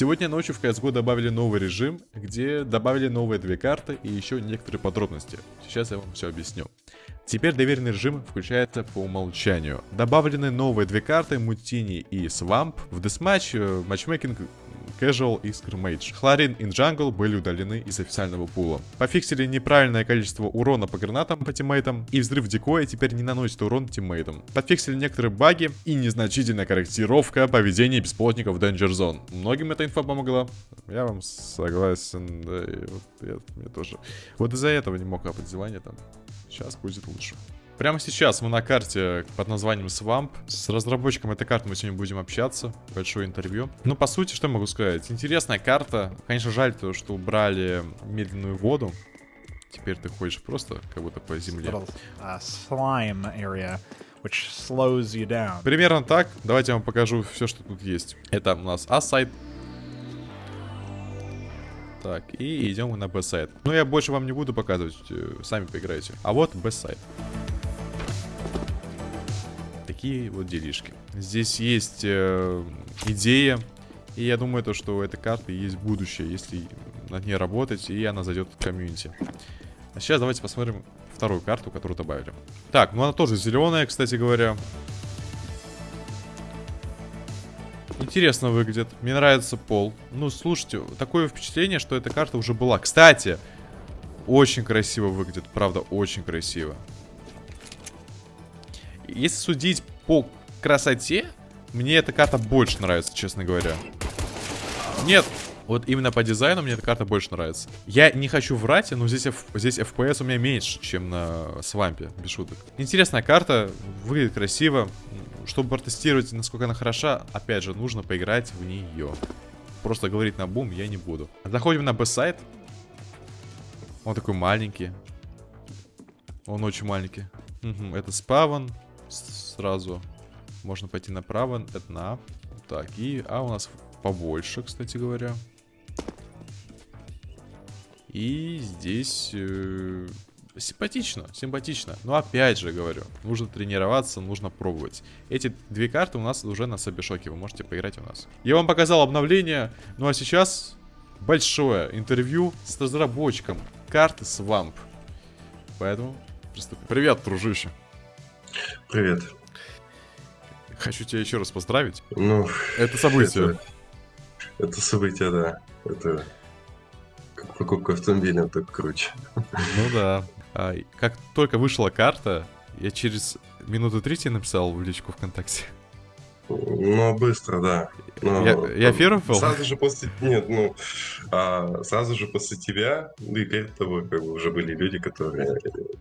Сегодня ночью в CSGO добавили новый режим, где добавили новые две карты и еще некоторые подробности. Сейчас я вам все объясню. Теперь доверенный режим включается по умолчанию. Добавлены новые две карты Мутини и Свамп. В Deathmatch, э, матчмейкинг Casual и Scrimmage. Хлорин и Jungle были удалены из официального пула. Пофиксили неправильное количество урона по гранатам по тиммейтам, и взрыв декоя теперь не наносит урон тиммейтам. Подфиксили некоторые баги и незначительная корректировка поведения бесплотников в Danger Zone. Многим эта инфа помогла. Я вам согласен, да, и вот я, мне тоже. Вот из-за этого не мог апать там. Сейчас будет лучше. Прямо сейчас мы на карте под названием Swamp. С разработчиком этой карты мы сегодня будем общаться. Большое интервью. Ну, по сути, что могу сказать? Интересная карта. Конечно, жаль то, что убрали медленную воду. Теперь ты ходишь просто как будто по земле. Area which slows you down. Примерно так. Давайте я вам покажу все, что тут есть. Это у нас А-сайт. Так, и идем мы на Б-сайт. Ну, я больше вам не буду показывать, э, сами поиграйте. А вот Б-сайт такие вот делишки. Здесь есть э, идея, и я думаю, то, что у этой карты есть будущее, если над ней работать, и она зайдет в комьюнити. А сейчас давайте посмотрим вторую карту, которую добавили. Так, ну она тоже зеленая, кстати говоря. Интересно выглядит. Мне нравится пол. Ну, слушайте, такое впечатление, что эта карта уже была. Кстати, очень красиво выглядит. Правда, очень красиво. Если судить по красоте, мне эта карта больше нравится, честно говоря. Нет, вот именно по дизайну мне эта карта больше нравится. Я не хочу врать, но здесь, здесь FPS у меня меньше, чем на свампе, без шуток. Интересная карта, выглядит красиво. Чтобы протестировать, насколько она хороша, опять же, нужно поиграть в нее. Просто говорить на бум я не буду. Заходим на б-сайт. Он такой маленький. Он очень маленький. Угу, это спавн сразу. Можно пойти направо, это на Так, и... А у нас побольше, кстати говоря. И здесь... Э, симпатично, симпатично. Но опять же говорю, нужно тренироваться, нужно пробовать. Эти две карты у нас уже на Сабишоке, вы можете поиграть у нас. Я вам показал обновление, ну а сейчас большое интервью с разработчиком карты Swamp. Поэтому приступим. Привет, дружище. Привет. Хочу тебя еще раз поздравить. Ну, это событие. Это, это событие, да. Это как покупка автомобиля, так круче. Ну да. А, как только вышла карта, я через минуты три тебе написал в личку ВКонтакте. Ну, быстро, да. Но, я, я первый был? Сразу же после... Нет, ну, а, сразу же после тебя, ну и перед тобой как бы уже были люди, которые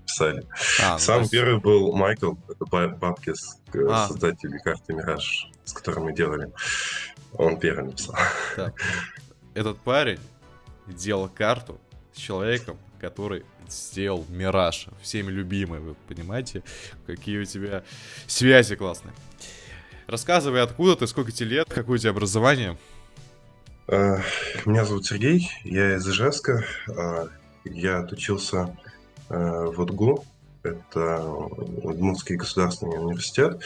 писали. А, ну, Сам ну, первый был Майкл, это Бабкис, а. создатель карты Мираж, с которым мы делали. Он первый написал. Так. Этот парень делал карту с человеком, который сделал Мираж, всеми любимый, вы понимаете, какие у тебя связи классные. Рассказывай, откуда ты, сколько тебе лет, какое у тебя образование? Э, меня зовут Сергей, я из Ижевска. Э, я отучился э, в УДГУ, это Удмуртский государственный университет.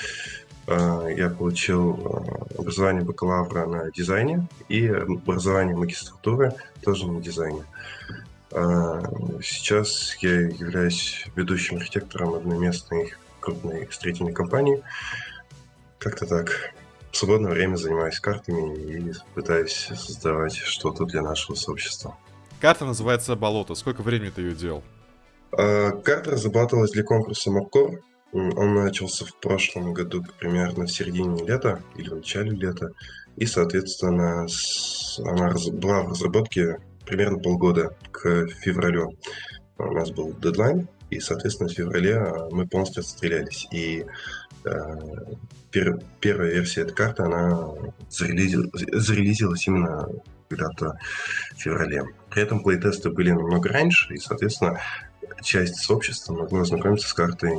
Я получил образование бакалавра на дизайне и образование магистратуры тоже на дизайне. Сейчас я являюсь ведущим архитектором одной местной крупной строительной компании. Как-то так. В свободное время занимаюсь картами и пытаюсь создавать что-то для нашего сообщества. Карта называется «Болото». Сколько времени ты ее делал? А, карта разрабатывалась для конкурса Мапкор. Он начался в прошлом году примерно в середине лета или в начале лета. И, соответственно, она была в разработке примерно полгода к февралю. У нас был дедлайн, и, соответственно, в феврале а, мы полностью отстрелялись. И пер, первая версия этой карты, она зарелизилась, зарелизилась именно когда-то в феврале. При этом плейтесты были намного раньше, и, соответственно, часть сообщества могла ознакомиться с картой,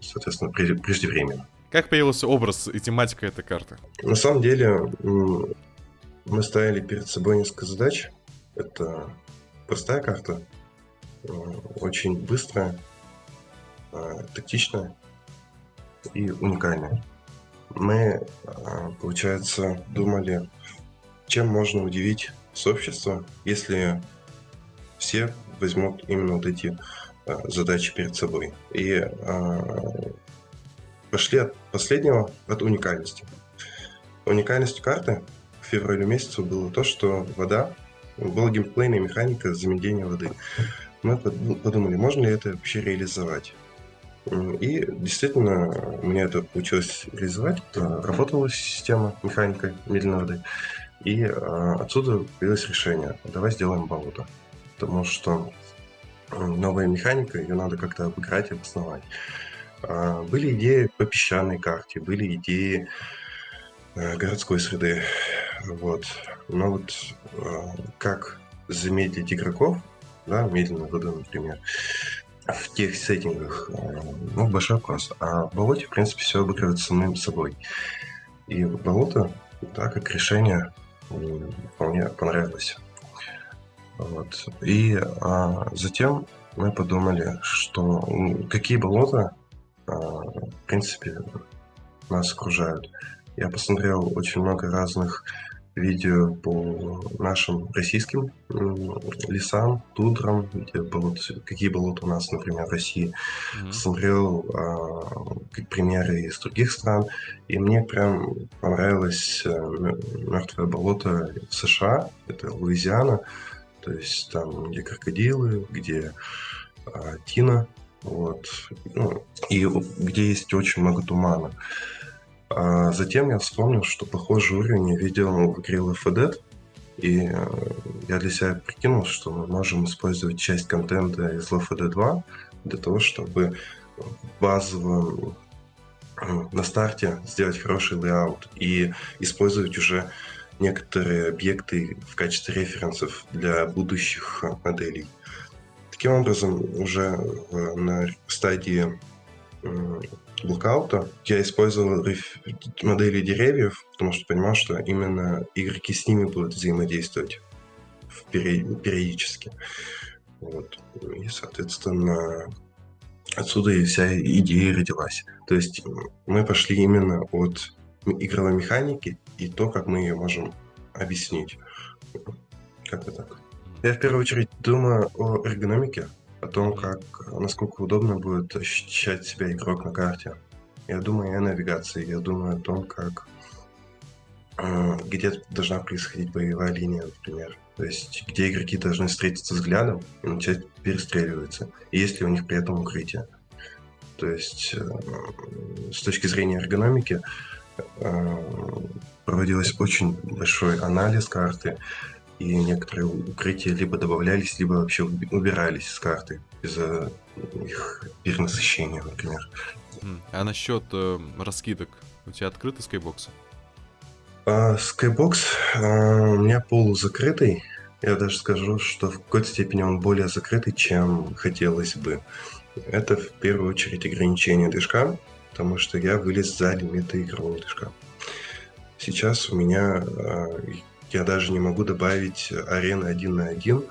соответственно, преждевременно. Как появился образ и тематика этой карты? На самом деле, мы ставили перед собой несколько задач. Это простая карта, э, очень быстрая, э, тактичная и уникальная мы, а, получается, думали чем можно удивить сообщество, если все возьмут именно вот эти а, задачи перед собой. И а, пошли от последнего, от уникальности. Уникальностью карты в феврале месяце было то, что вода, была геймплейная механика замедления воды. Мы подумали, можно ли это вообще реализовать. И действительно, у меня это получилось реализовать. Работала система, механика медленной воды. И а, отсюда появилось решение. Давай сделаем болото. Потому что новая механика, ее надо как-то обыграть и обосновать. Были идеи по песчаной карте, были идеи городской среды. Вот. Но вот как замедлить игроков, да, медленно воду, например, в тех сеттингах, э, ну, большой вопрос. А в болоте, в принципе, все обыгрывается самим собой. И болото, да, как решение, вполне понравилось. Вот. И а, затем мы подумали, что какие болота, а, в принципе, нас окружают. Я посмотрел очень много разных видео по нашим российским лесам, тундрам, где болот, какие болота у нас, например, в России. Mm-hmm. Смотрел а, примеры из других стран, и мне прям понравилось а, мертвое болото в США, это Луизиана, то есть там, где крокодилы, где а, тина, вот, ну, и где есть очень много тумана. А затем я вспомнил, что похожий уровень я видел в игре Left 4 Dead, и э, я для себя прикинул, что мы можем использовать часть контента из Left 4 Dead 2 для того, чтобы базово э, на старте сделать хороший layout и использовать уже некоторые объекты в качестве референсов для будущих моделей. Таким образом, уже на стадии blockout а я использовал модели деревьев, потому что понимал, что именно игроки с ними будут взаимодействовать периодически. Вот. И, соответственно, отсюда и вся идея родилась. То есть мы пошли именно от игровой механики и то, как мы ее можем объяснить. Как-то так. Я в первую очередь думаю о эргономике, о том, как, насколько удобно будет ощущать себя игрок на карте. Я думаю о навигации, я думаю о том, как э, где должна происходить боевая линия, например. То есть, где игроки должны встретиться взглядом и начать перестреливаться. И есть ли у них при этом укрытие. То есть, э, с точки зрения эргономики, э, проводилось очень большой анализ карты, и некоторые укрытия либо добавлялись, либо вообще убирались с карты из-за их перенасыщения, например. А насчет э, раскидок, у тебя открыты скайбоксы? А, скайбокс а, у меня полузакрытый. Я даже скажу, что в какой-то степени он более закрытый, чем хотелось бы. Это в первую очередь ограничение движка, потому что я вылез за лимиты игрового движка. Сейчас у меня а, я даже не могу добавить арены один на один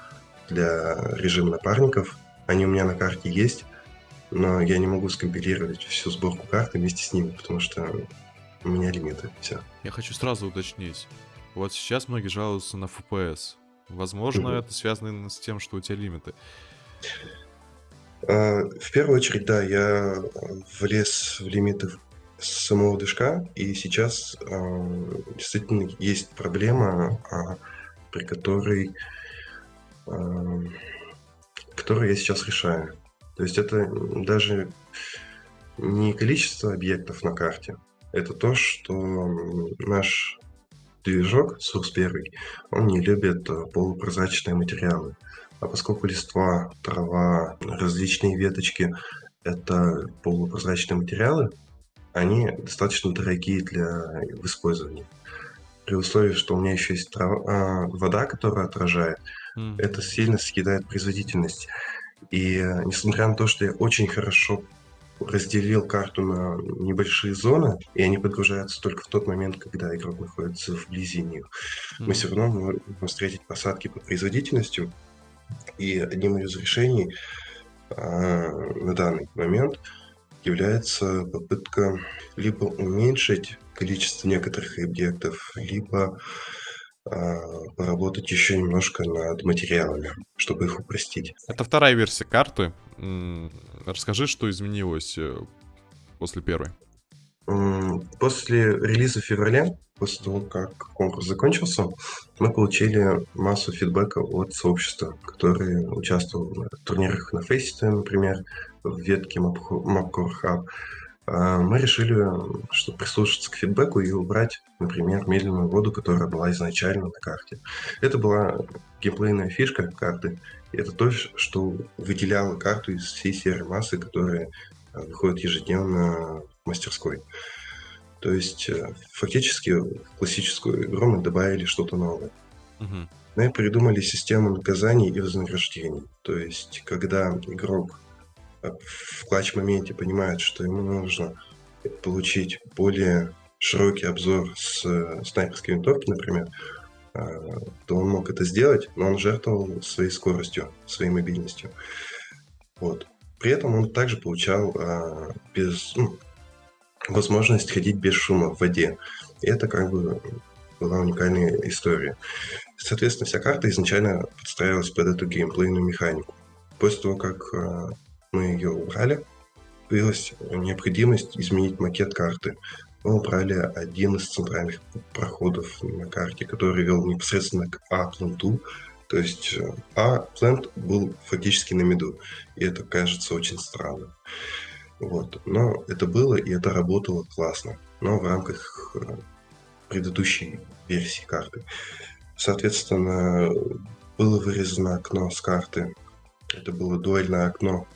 для режима напарников. Они у меня на карте есть, но я не могу скомпилировать всю сборку карты вместе с ними, потому что у меня лимиты. Все. Я хочу сразу уточнить. Вот сейчас многие жалуются на FPS. Возможно, угу. это связано с тем, что у тебя лимиты. А, в первую очередь, да, я влез в лимиты самого движка, и сейчас э, действительно есть проблема, э, при которой, э, которую я сейчас решаю. То есть это даже не количество объектов на карте, это то, что наш движок Source 1, он не любит полупрозрачные материалы. А поскольку листва, трава, различные веточки – это полупрозрачные материалы, они достаточно дорогие для использования. При условии, что у меня еще есть трава, а, вода, которая отражает, mm. это сильно съедает производительность. И э, несмотря на то, что я очень хорошо разделил карту на небольшие зоны, и они подгружаются только в тот момент, когда игрок находится вблизи них. Mm-hmm. Мы все равно можем встретить посадки по производительности, и одним из решений а, на данный момент является попытка либо уменьшить количество некоторых объектов, либо а, поработать еще немножко над материалами, чтобы их упростить. Это вторая версия карты. Расскажи, что изменилось э, после первой. После релиза в феврале, после того, как конкурс закончился, мы получили массу фидбэка от сообщества, которые участвовали в турнирах на Фейсите, например, в ветке Mapcore Hub. А, мы решили, что прислушаться к фидбэку и убрать, например, медленную воду, которая была изначально на карте. Это была геймплейная фишка карты, и это то, что выделяло карту из всей серии массы, которые а, выходят ежедневно мастерской. То есть э, фактически в классическую игру мы добавили что-то новое. Угу. Мы придумали систему наказаний и вознаграждений. То есть, когда игрок э, в клатч-моменте понимает, что ему нужно получить более широкий обзор с э, снайперской винтовки, например, то он мог это сделать, но он жертвовал своей скоростью, своей мобильностью. Вот. При этом он также получал а, без, ну, возможность ходить без шума в воде. И это как бы была уникальная история. Соответственно, вся карта изначально подстраивалась под эту геймплейную механику. После того, как э, мы ее убрали, появилась необходимость изменить макет карты. Мы убрали один из центральных проходов на карте, который вел непосредственно к А-пленту. То есть э, А-плент был фактически на меду. И это кажется очень странным. Вот. Но это было, и это работало классно. Но в рамках э, предыдущей версии карты. Соответственно, было вырезано окно с карты. Это было дуэльное окно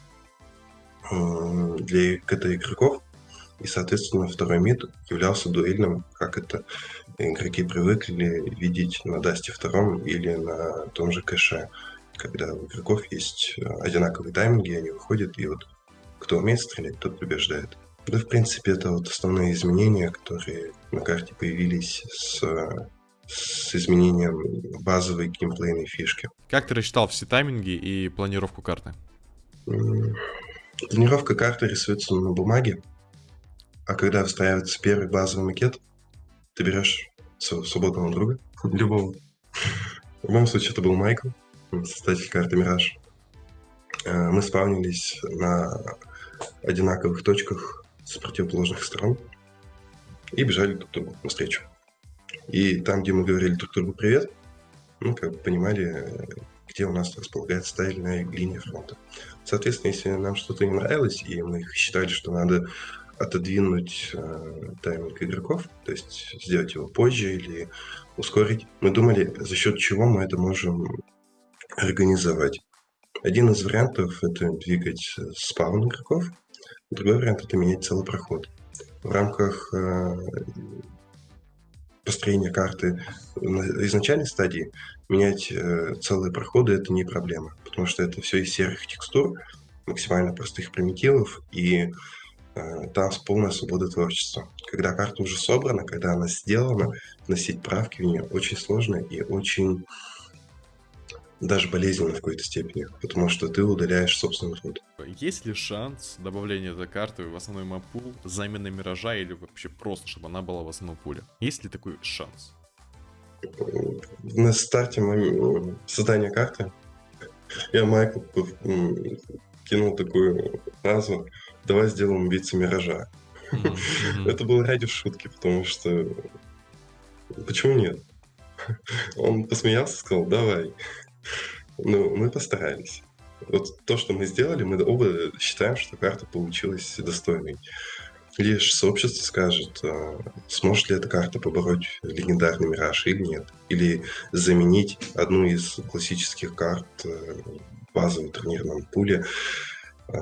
для КТ-игроков. И, соответственно, второй мид являлся дуэльным, как это игроки привыкли видеть на Дасте втором или на том же кэше, когда у игроков есть э, одинаковые тайминги, они выходят, и вот кто умеет стрелять, тот побеждает. Да, в принципе, это вот основные изменения, которые на карте появились с, с изменением базовой геймплейной фишки. Как ты рассчитал все тайминги и планировку карты? Планировка карты рисуется на бумаге, а когда встраивается первый базовый макет, ты берешь своего свободного друга, любого. В моем случае это был Майкл, создатель карты Мираж. Э, мы спавнились на одинаковых точках с противоположных сторон и бежали друг другу навстречу. И там, где мы говорили друг другу привет, мы как бы понимали, где у нас располагается та или иная линия фронта. Соответственно, если нам что-то не нравилось, и мы считали, что надо отодвинуть э, тайминг игроков, то есть сделать его позже или ускорить, мы думали, за счет чего мы это можем организовать. Один из вариантов – это двигать спаун игроков, другой вариант – это менять целый проход. В рамках э, построения карты на изначальной стадии менять э, целые проходы – это не проблема, потому что это все из серых текстур, максимально простых примитивов, и э, там полная свобода творчества. Когда карта уже собрана, когда она сделана, вносить правки в нее очень сложно и очень даже болезненно в какой-то степени, потому что ты удаляешь собственный род. Есть ли шанс добавления этой карты в основной мапул, замены Миража или вообще просто, чтобы она была в основном пуле? Есть ли такой шанс? На старте создания карты я Майкл кинул такую фразу «Давай сделаем вице-миража». Это было ради шутки, потому что почему нет? Он посмеялся, сказал «Давай». Ну, мы постарались. Вот то, что мы сделали, мы оба считаем, что карта получилась достойной. Лишь сообщество скажет, а, сможет ли эта карта побороть легендарный Мираж или нет. Или заменить одну из классических карт в э, базовом турнирном пуле. А,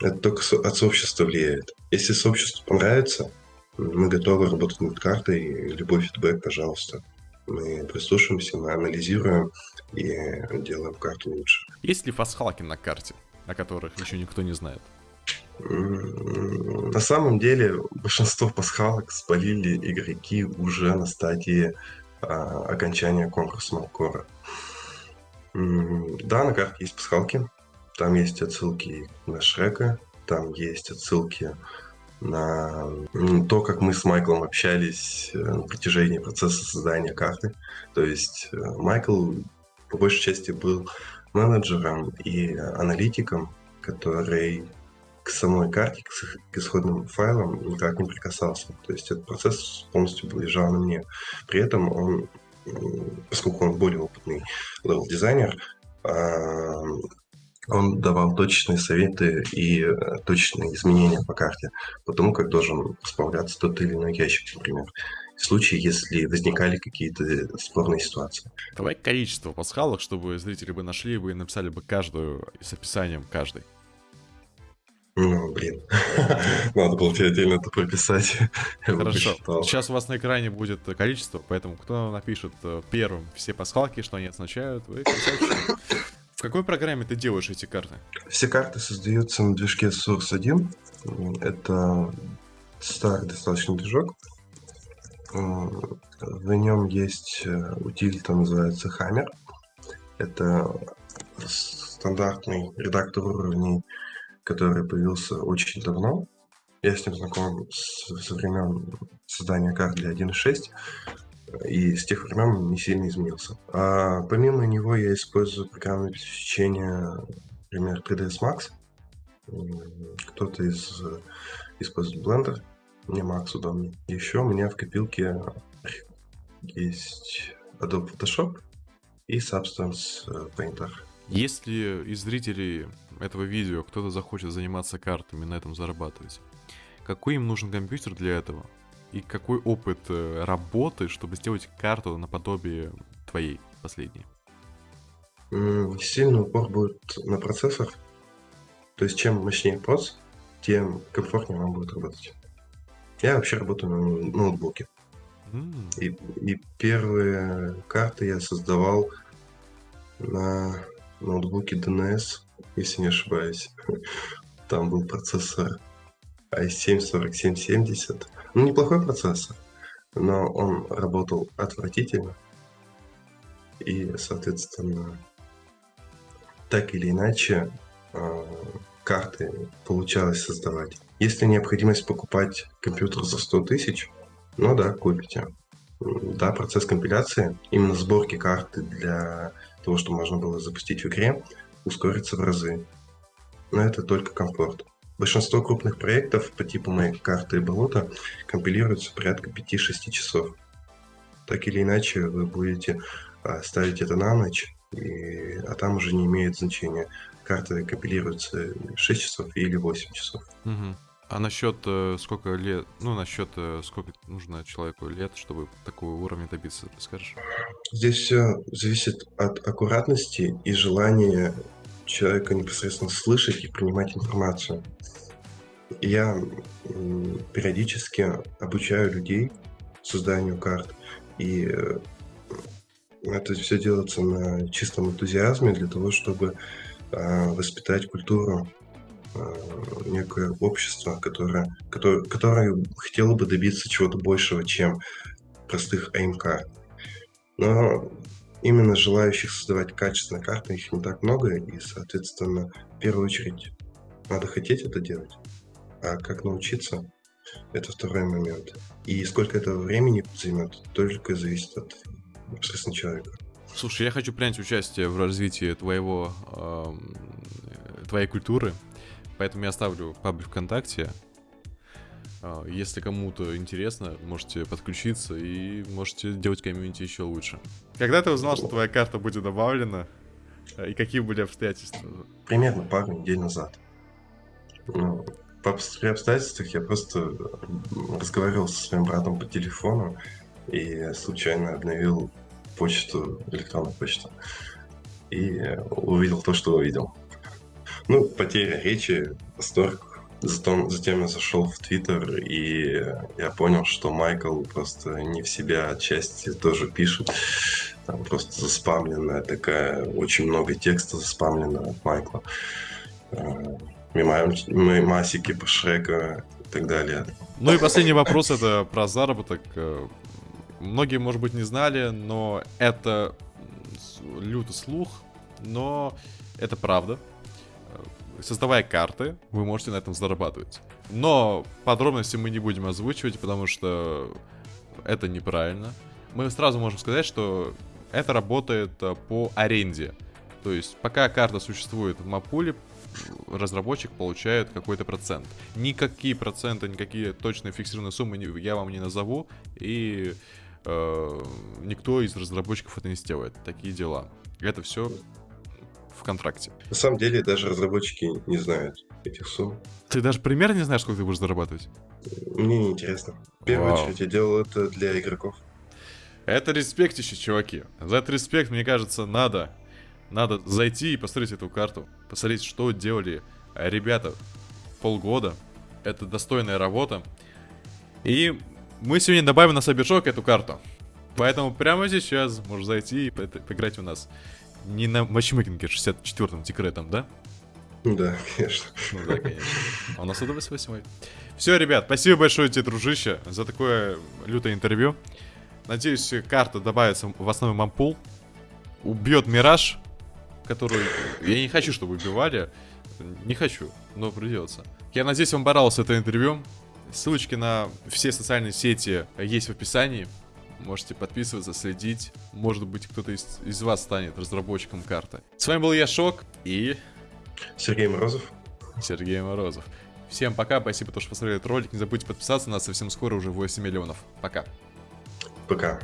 это только от сообщества влияет. Если сообществу понравится, мы готовы работать над картой. Любой фидбэк, пожалуйста. Мы прислушиваемся, мы анализируем и делаем карту лучше. Есть ли фасхалки на карте, о которых еще никто не знает? На самом деле большинство пасхалок спалили игроки уже на стадии а, окончания конкурса Малкора. Да, на карте есть пасхалки. Там есть отсылки на Шрека, там есть отсылки на то, как мы с Майклом общались э, на протяжении процесса создания карты. То есть э, Майкл по большей части был менеджером и аналитиком, который к самой карте, к исходным файлам никак не прикасался. То есть этот процесс полностью был лежал на мне. При этом он, поскольку он более опытный level -дизайнер, а, он давал точечные советы и э, точечные изменения по карте, по тому, как должен справляться тот или иной ящик, например. В случае, если возникали какие-то спорные ситуации. Давай количество пасхалок, чтобы зрители бы нашли бы и написали бы каждую с описанием каждой. Ну, блин. Надо было тебе отдельно это прописать. Хорошо. Сейчас у вас на экране будет количество, поэтому кто напишет э, первым все пасхалки, что они означают, вы В какой программе ты делаешь эти карты? Все карты создаются на движке Source 1. Это старый достаточно движок. В нем есть э, утилита, называется Hammer. Это стандартный редактор уровней который появился очень давно. Я с ним знаком со времен создания карт для 1.6, и с тех времен не сильно изменился. А помимо него я использую программное обеспечение, например, 3ds Max. Кто-то из использует Blender, мне Max удобнее. Еще у меня в копилке есть Adobe Photoshop и Substance Painter. Если из зрителей этого видео кто-то захочет заниматься картами, на этом зарабатывать, какой им нужен компьютер для этого? И какой опыт э, работы, чтобы сделать карту наподобие твоей последней? Сильный упор будет на процессор. То есть чем мощнее проц, тем комфортнее вам будет работать. Я вообще работаю на ноутбуке. Mm. И, и первые карты я создавал на ноутбуке DNS, если не ошибаюсь. Там был процессор i7-4770. Ну, неплохой процессор, но он работал отвратительно. И, соответственно, так или иначе, а, карты получалось создавать. Если необходимость покупать компьютер за 100 тысяч, ну да, купите. Да, процесс компиляции, именно сборки карты для того, что можно было запустить в игре, ускорится в разы. Но это только комфорт. Большинство крупных проектов по типу моей карты и болота компилируются порядка 5-6 часов. Так или иначе, вы будете а, ставить это на ночь, и, а там уже не имеет значения, карта компилируется 6 часов или 8 часов. Угу. А насчет э, сколько лет, ну, насчет э, сколько нужно человеку лет, чтобы такого уровня добиться, ты скажешь? Здесь все зависит от аккуратности и желания человека непосредственно слышать и принимать информацию. Я периодически обучаю людей созданию карт, и э, это все делается на чистом энтузиазме для того, чтобы э, воспитать культуру некое общество, которое, которое, которое хотело бы добиться чего-то большего, чем простых АМК. Но именно желающих создавать качественные карты, их не так много, и, соответственно, в первую очередь надо хотеть это делать. А как научиться, это второй момент. И сколько этого времени займет, только зависит от непосредственно человека. Слушай, я хочу принять участие в развитии твоего, э, твоей культуры, Поэтому я оставлю паблик ВКонтакте. А, если кому-то интересно, можете подключиться и можете делать комьюнити еще лучше. Когда ты узнал, что твоя карта будет добавлена? И какие были обстоятельства? Примерно пару недель назад. Ну, по обстоятельствах я просто разговаривал со своим братом по телефону и случайно обновил почту, электронную почту. И увидел то, что увидел. Ну, потеря речи, восторг. Затем, затем я зашел в Твиттер, и я понял, что Майкл просто не в себя отчасти тоже пишет. Там просто заспамленная такая, очень много текста заспамлено от Майкла. Э, мемасики по Шрека и так далее. Ну и последний вопрос это про заработок. Э, многие, может быть, не знали, но это лютый слух, но это правда создавая карты, вы можете на этом зарабатывать. Но подробности мы не будем озвучивать, потому что это неправильно. Мы сразу можем сказать, что это работает э, по аренде. То есть, пока карта существует в мапуле, разработчик получает какой-то процент. Никакие проценты, никакие точные фиксированные суммы я вам не назову, и э, никто из разработчиков это не сделает. Такие дела. Это все в контракте. На самом деле даже разработчики не знают этих сумм. Ты даже примерно не знаешь, сколько ты будешь зарабатывать? Мне не интересно. В первую Вау. очередь я делал это для игроков. Это респектище, чуваки. За этот респект, мне кажется, надо. Надо зайти и посмотреть эту карту. Посмотреть, что делали ребята полгода. Это достойная работа. И мы сегодня добавим на Сабершок эту карту. Поэтому прямо сейчас можешь зайти и по- поиграть у нас. Не на матчмейкинге 64-м тикретом, да? Да, конечно. Ну да, конечно. А у нас 128. Все, ребят, спасибо большое тебе, дружище, за такое лютое интервью. Надеюсь, карта добавится в основной мампул. Убьет Мираж, который... Я не хочу, чтобы убивали. Не хочу, но придется. Я надеюсь, вам понравилось это интервью. Ссылочки на все социальные сети есть в описании. Можете подписываться, следить. Может быть, кто-то из, из вас станет разработчиком карты. С вами был я, Шок, и Сергей Морозов. Сергей Морозов. Всем пока, спасибо, что посмотрели этот ролик. Не забудьте подписаться, нас совсем скоро уже 8 миллионов. Пока. Пока.